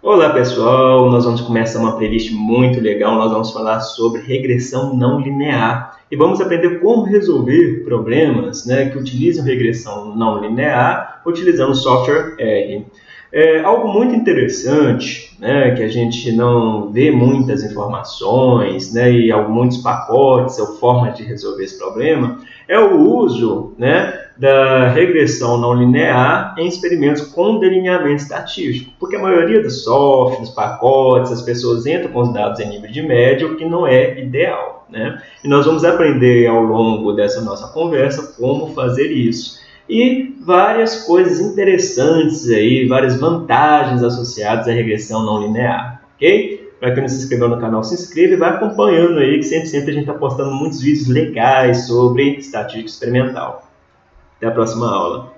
Olá pessoal, nós vamos começar uma playlist muito legal, nós vamos falar sobre regressão não linear. E vamos aprender como resolver problemas né, que utilizam regressão não linear utilizando o software R. É algo muito interessante, né, que a gente não vê muitas informações né, e muitos pacotes ou formas de resolver esse problema, é o uso né, da regressão não linear em experimentos com delineamento estatístico, porque a maioria dos softwares, pacotes, as pessoas entram com os dados em nível de média, o que não é ideal. Né? E nós vamos aprender ao longo dessa nossa conversa como fazer isso e várias coisas interessantes aí, várias vantagens associadas à regressão não linear, ok? Para quem não se inscreveu no canal, se inscreva e vai acompanhando aí, que sempre, sempre a gente está postando muitos vídeos legais sobre estatística experimental. Até a próxima aula.